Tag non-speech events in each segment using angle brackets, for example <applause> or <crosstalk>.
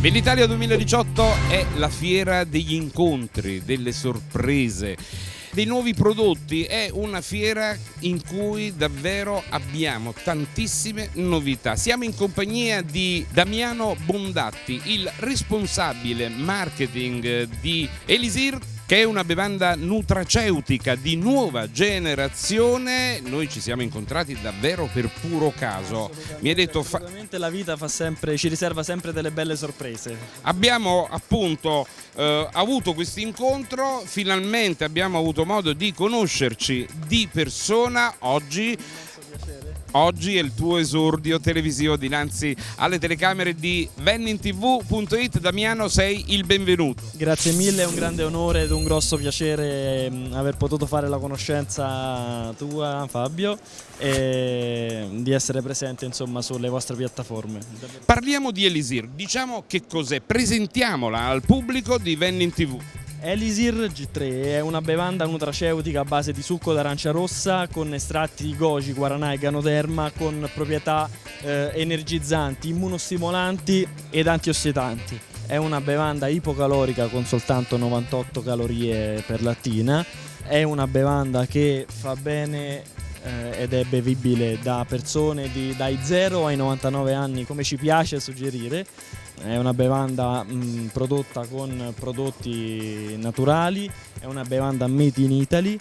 Bell'Italia 2018 è la fiera degli incontri, delle sorprese, dei nuovi prodotti, è una fiera in cui davvero abbiamo tantissime novità. Siamo in compagnia di Damiano Bondatti, il responsabile marketing di Elisir che è una bevanda nutraceutica di nuova generazione. Noi ci siamo incontrati davvero per puro caso. Mi hai detto fa... la vita sempre, ci riserva sempre delle belle sorprese. Abbiamo appunto eh, avuto questo incontro, finalmente abbiamo avuto modo di conoscerci di persona oggi Oggi è il tuo esordio televisivo dinanzi alle telecamere di vennintv.it. Damiano, sei il benvenuto. Grazie mille, è un grande onore ed un grosso piacere mm, aver potuto fare la conoscenza tua, Fabio, e di essere presente insomma, sulle vostre piattaforme. Parliamo di Elisir, diciamo che cos'è, presentiamola al pubblico di Vennin TV. Elisir G3 è una bevanda nutraceutica a base di succo d'arancia rossa con estratti di goji, guaranà e ganoderma con proprietà eh, energizzanti, immunostimolanti ed antiossidanti. È una bevanda ipocalorica con soltanto 98 calorie per lattina, è una bevanda che fa bene eh, ed è bevibile da persone di, dai 0 ai 99 anni come ci piace suggerire è una bevanda mh, prodotta con prodotti naturali, è una bevanda made in Italy.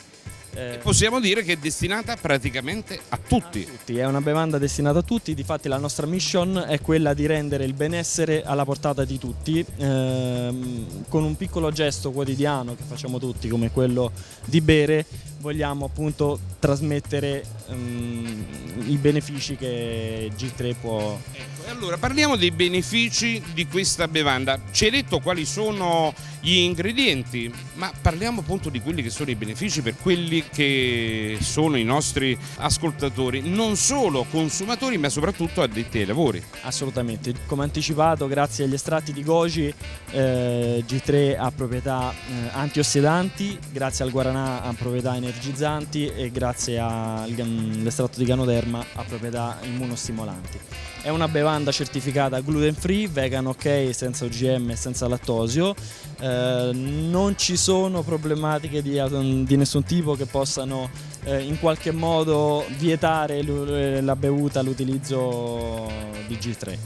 Eh, possiamo dire che è destinata praticamente a tutti. a tutti. È una bevanda destinata a tutti, difatti la nostra mission è quella di rendere il benessere alla portata di tutti, ehm, con un piccolo gesto quotidiano che facciamo tutti come quello di bere, vogliamo appunto trasmettere um, i benefici che G3 può... Ecco, allora parliamo dei benefici di questa bevanda. Ci hai detto quali sono gli ingredienti, ma parliamo appunto di quelli che sono i benefici per quelli che sono i nostri ascoltatori, non solo consumatori ma soprattutto addetti ai lavori. Assolutamente, come anticipato grazie agli estratti di goji eh, G3 ha proprietà eh, antiossidanti, grazie al guaranà ha proprietà energetiche energizzanti e grazie all'estratto di ganoderma ha proprietà immunostimolanti. È una bevanda certificata gluten free, vegan ok, senza OGM e senza lattosio. Eh, non ci sono problematiche di, di nessun tipo che possano eh, in qualche modo vietare la bevuta, l'utilizzo di G3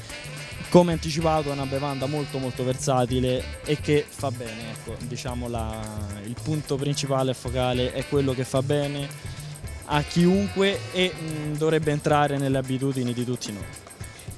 come anticipato è una bevanda molto molto versatile e che fa bene, ecco, diciamo la, il punto principale e focale è quello che fa bene a chiunque e mh, dovrebbe entrare nelle abitudini di tutti noi.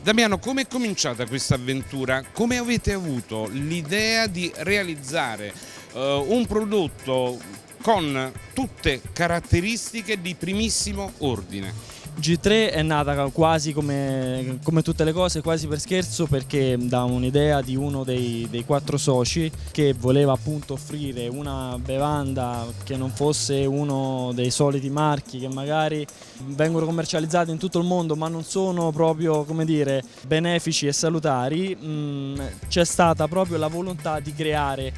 Damiano, come è cominciata questa avventura? Come avete avuto l'idea di realizzare uh, un prodotto con tutte caratteristiche di primissimo ordine? G3 è nata quasi come, come, tutte le cose, quasi per scherzo, perché da un'idea di uno dei, dei, quattro soci che voleva appunto offrire una bevanda che non fosse uno dei soliti marchi che magari vengono commercializzati in tutto il mondo ma non sono proprio come dire benefici e salutari, mm, c'è stata proprio la volontà di creare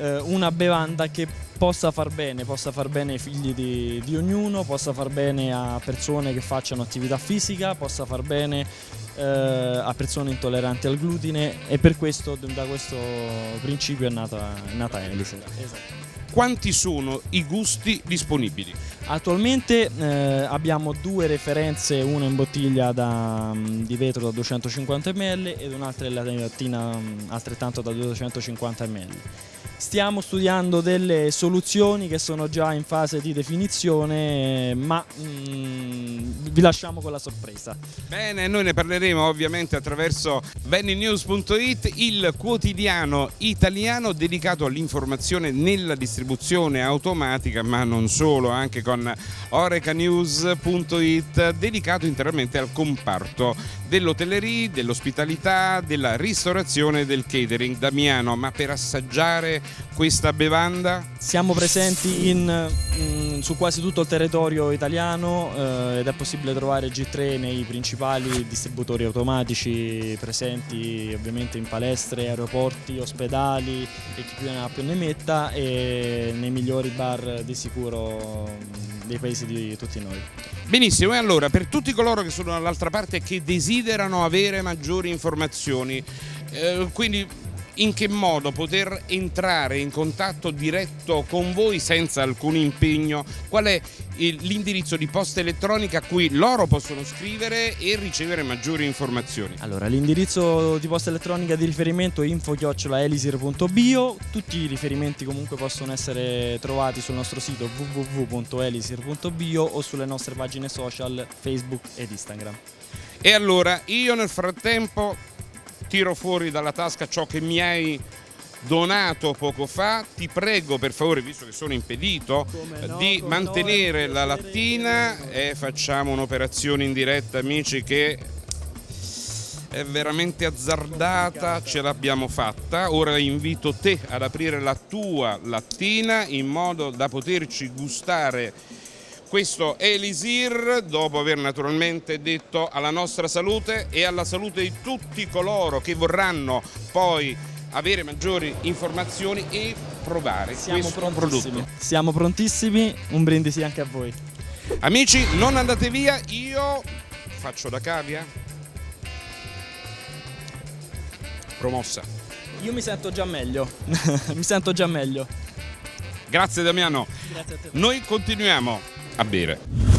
una bevanda che possa far bene, possa far bene ai figli di, di, ognuno, possa far bene a persone che facciano attività fisica, possa far bene eh, a persone intolleranti al glutine e per questo da questo principio è nata, è nata Elise. Esatto. Quanti sono i gusti disponibili? Attualmente eh, abbiamo due referenze, una in bottiglia da, mm, di vetro da 250 ml ed un'altra in lattina mm, altrettanto da 250 ml. Stiamo studiando delle soluzioni che sono già in fase di definizione, ma mm, vi lasciamo con la sorpresa. Bene, noi ne parleremo ovviamente attraverso bennynews.it, il quotidiano italiano dedicato all'informazione nella distribuzione automatica, ma non solo, anche con orecanews.it, dedicato interamente al comparto dell'hotellerie, dell'ospitalità, della ristorazione e del catering. Damiano, ma per assaggiare questa bevanda? Siamo presenti in, in, mm, su quasi tutto il territorio italiano eh, ed è possibile trovare G3 nei principali distributori automatici presenti ovviamente in palestre, aeroporti, ospedali e chi più ne ha più ne metta e nei migliori bar di sicuro mm, dei paesi di tutti noi. Benissimo, e allora per tutti coloro che sono dall'altra parte e che desiderano avere maggiori informazioni, eh, quindi in che modo poter entrare in contatto diretto con voi senza alcun impegno, qual è l'indirizzo di posta elettronica a cui loro possono scrivere e ricevere maggiori informazioni. Allora, l'indirizzo di posta elettronica di riferimento è info-elisir.bio, tutti i riferimenti comunque possono essere trovati sul nostro sito www.elisir.bio o sulle nostre pagine social Facebook ed Instagram. E allora io nel frattempo tiro fuori dalla tasca ciò che mi hai donato poco fa, ti prego per favore, visto che sono impedito, no, di mantenere no, la lattina e facciamo un'operazione in diretta amici che è veramente azzardata, ce l'abbiamo fatta, ora invito te ad aprire la tua lattina in modo da poterci gustare questo Elisir, dopo aver naturalmente detto alla nostra salute e alla salute di tutti coloro che vorranno poi avere maggiori informazioni e provare Siamo questo prodotto. Siamo prontissimi, un brindisi anche a voi. Amici, non andate via, io faccio da cavia. Promossa. Io mi sento già meglio, <laughs> mi sento già meglio. Grazie Damiano. Grazie. Noi continuiamo a bere.